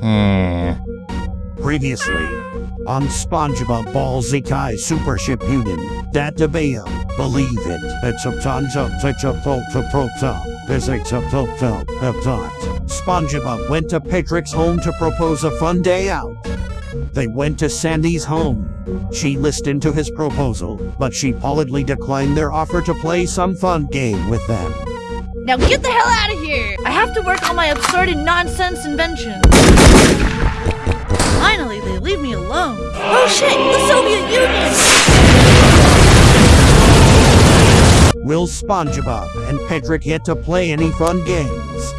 Hmm. Previously, on SpongeBob Ballsy Super Ship Union, Databaya, believe it, it's a tons of such a prota, physics of. SpongeBob went to Patrick's home to propose a fun day out. They went to Sandy's home. She listened to his proposal, but she politely declined their offer to play some fun game with them. Now get the hell out of here! I have to work on my absurd and nonsense invention. Finally, they leave me alone. Oh shit, the Soviet Union! Will SpongeBob and Patrick get to play any fun games?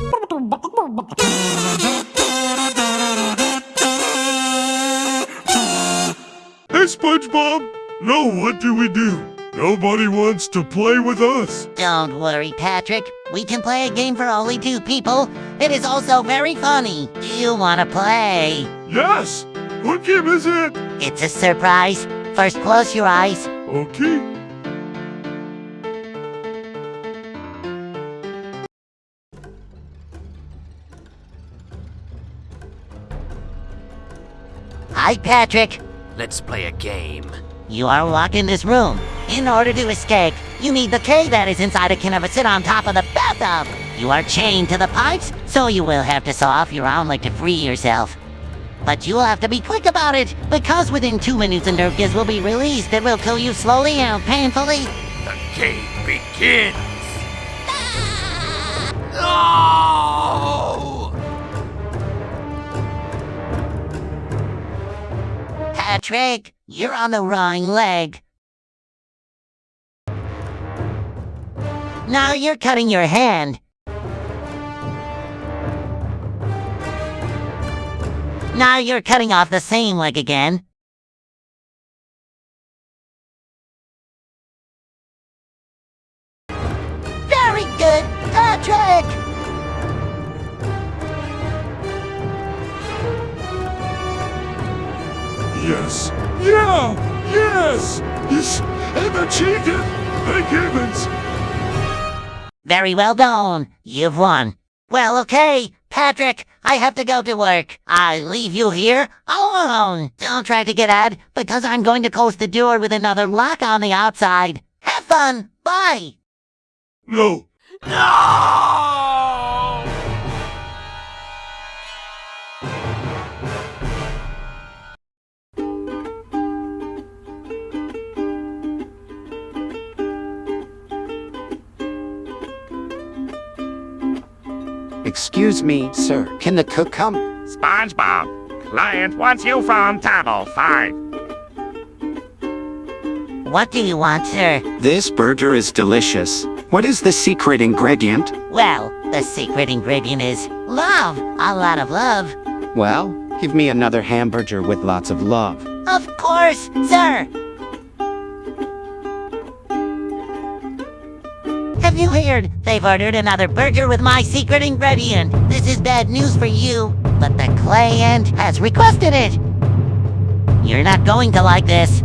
Hey, SpongeBob! No, what do we do? Nobody wants to play with us. Don't worry, Patrick. We can play a game for only two people. It is also very funny. Do you want to play? Yes! What game is it? It's a surprise. First, close your eyes. Okay. Hi, Patrick. Let's play a game. You are locked in this room. In order to escape, you need the key that is inside a can of sit on top of the bathtub. You are chained to the pipes, so you will have to saw off your arm leg to free yourself. But you will have to be quick about it, because within two minutes a nerve gas will be released that will kill you slowly and painfully. The game begins. No! Patrick, you're on the wrong leg. Now you're cutting your hand. Now you're cutting off the same leg again. Very good, Patrick! Yes. Yeah! Yes! Yes! I've achieved it! Thank heavens! Very well done. You've won. Well, okay, Patrick, I have to go to work. I leave you here alone. Don't try to get out, because I'm going to close the door with another lock on the outside. Have fun. Bye. No. No! Excuse me, sir. Can the cook come? SpongeBob, client wants you from table 5. What do you want, sir? This burger is delicious. What is the secret ingredient? Well, the secret ingredient is love. A lot of love. Well, give me another hamburger with lots of love. Of course, sir. Have you heard? They've ordered another burger with my secret ingredient. This is bad news for you, but the client has requested it. You're not going to like this.